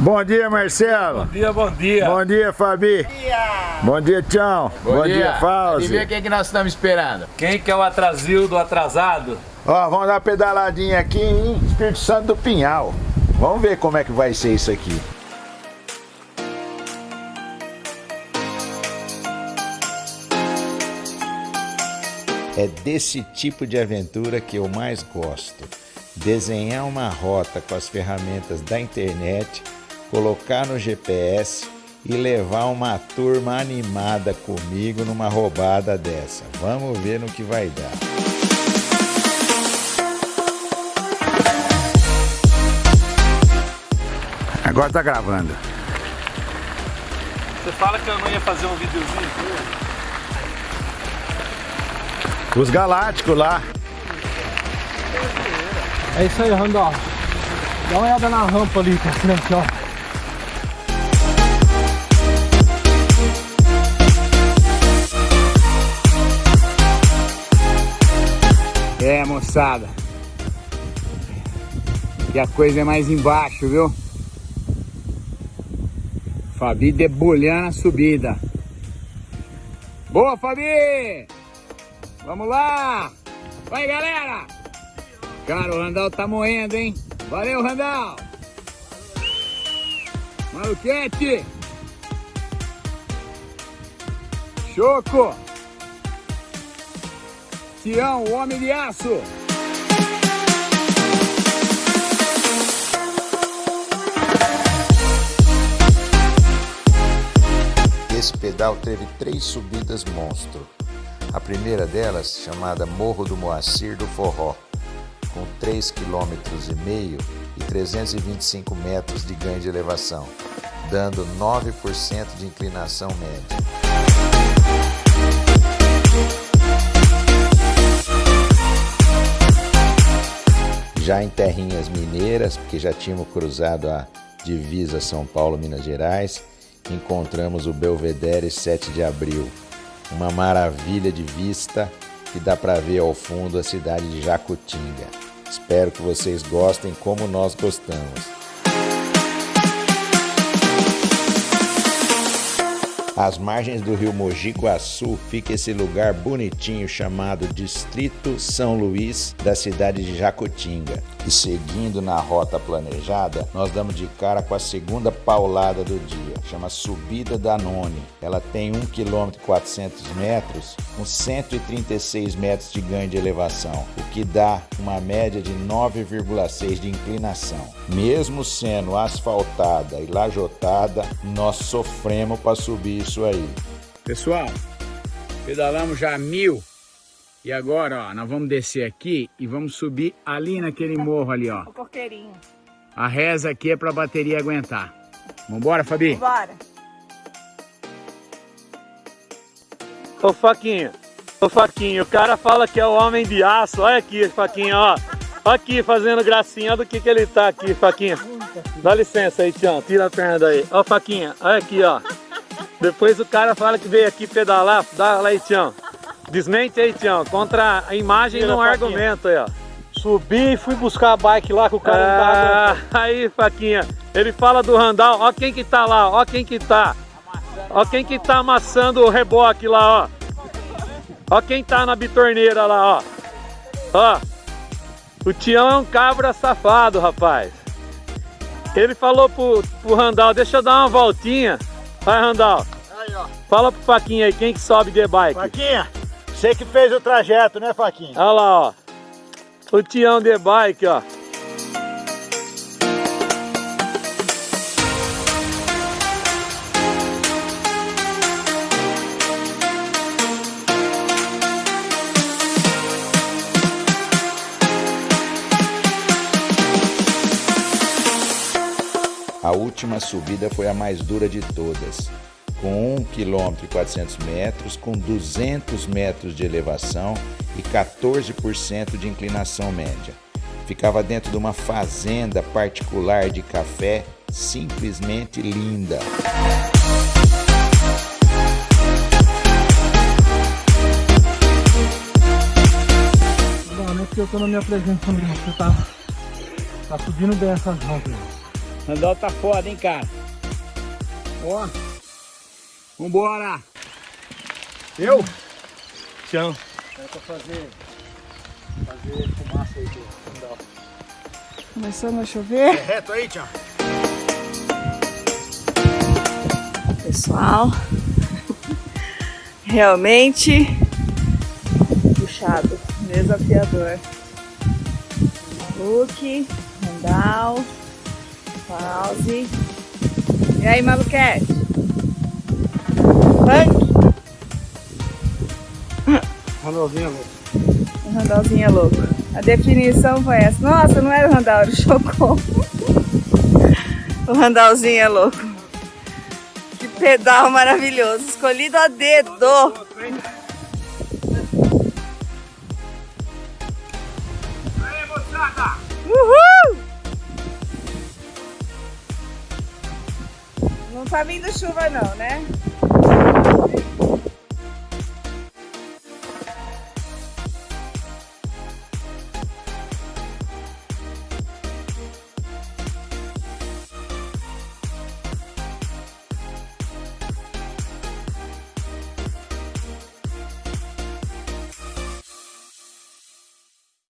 Bom dia, Marcelo. Bom dia, bom dia. Bom dia, Fabi. Bom dia. Bom dia, Tchau. Bom, bom dia, dia Fauzi. Adivinha quem que nós estamos esperando? Quem que é o atrasil do atrasado? Ó, vamos dar uma pedaladinha aqui em Espírito Santo do Pinhal. Vamos ver como é que vai ser isso aqui. É desse tipo de aventura que eu mais gosto. Desenhar uma rota com as ferramentas da internet, colocar no GPS e levar uma turma animada comigo numa roubada dessa. Vamos ver no que vai dar. Agora tá gravando. Você fala que eu não ia fazer um videozinho? Os galácticos lá. É isso aí, Randolph. Dá uma olhada na rampa ali pra frente, ó. É, moçada. E a coisa é mais embaixo, viu? Fabi debulhando a subida. Boa, Fabi! Vamos lá! Vai, galera! Cara, o Randall tá moendo, hein? Valeu, Randall! Maluquete! Choco! Tião, o homem de aço! Esse pedal teve três subidas monstro. A primeira delas, chamada Morro do Moacir do Forró, com 3,5 km e 325 metros de ganho de elevação, dando 9% de inclinação média. Já em terrinhas mineiras, porque já tínhamos cruzado a divisa São Paulo-Minas Gerais, encontramos o Belvedere 7 de abril, uma maravilha de vista que dá para ver ao fundo a cidade de Jacutinga. Espero que vocês gostem como nós gostamos. Às margens do rio Mogi Guaçu fica esse lugar bonitinho chamado Distrito São Luís da cidade de Jacutinga. E seguindo na rota planejada, nós damos de cara com a segunda paulada do dia, chama Subida da None. Ela tem 1 km e 400 metros, com 136 metros de ganho de elevação, o que dá uma média de 9,6 de inclinação. Mesmo sendo asfaltada e lajotada, nós sofremos para subir isso aí. Pessoal, pedalamos já mil e agora, ó, nós vamos descer aqui e vamos subir ali naquele morro ali, ó. O coqueirinho. A reza aqui é pra bateria aguentar. Vambora, Fabi? Bora. Ô, Faquinha. Ô, Faquinha, o cara fala que é o homem de aço. Olha aqui, Faquinha, ó. Olha aqui, fazendo gracinha. Olha do que que ele tá aqui, Faquinha. Dá licença aí, Tião. Tira a perna daí. Ó, Faquinha, olha aqui, ó. Depois o cara fala que veio aqui pedalar, dá lá aí, Tião. Desmente aí, Tião. Contra a imagem não argumento aí, ó. Subi e fui buscar a bike lá com o cara ah, Aí, Faquinha. Ele fala do Randall. Ó quem que tá lá, ó quem que tá. Ó quem que tá amassando o reboque lá, ó. Ó quem tá na bitorneira lá, ó. Ó. O Tião é um cabra safado, rapaz. Ele falou pro, pro Randall, deixa eu dar uma voltinha. Vai, Randall. Aí, ó. Fala pro Faquinha aí, quem que sobe de bike? Faquinha, você que fez o trajeto, né, Faquinha? Olha lá, ó. O Tião de bike, ó. A última subida foi a mais dura de todas, com 1 km e 400 metros, com 200 metros de elevação e 14% de inclinação média. Ficava dentro de uma fazenda particular de café simplesmente linda. Não, não porque eu tô na minha presença, não. Você tá, tá subindo bem essas rampas. Randall tá foda, hein, cara? Ó. Vambora. Eu? Tchau. É pra fazer, fazer fumaça aí do. Começando a chover. É reto aí, tchau. Pessoal, realmente puxado, desafiador. Luke, Randall, Pause. E aí, maluquete? Punk? Randallzinho louco. É louco. A definição foi essa. Nossa, não era o Randall, era o o Randallzinho é louco. Que pedal maravilhoso. Escolhido a dedo. Uhul! Não tá vindo chuva não, né?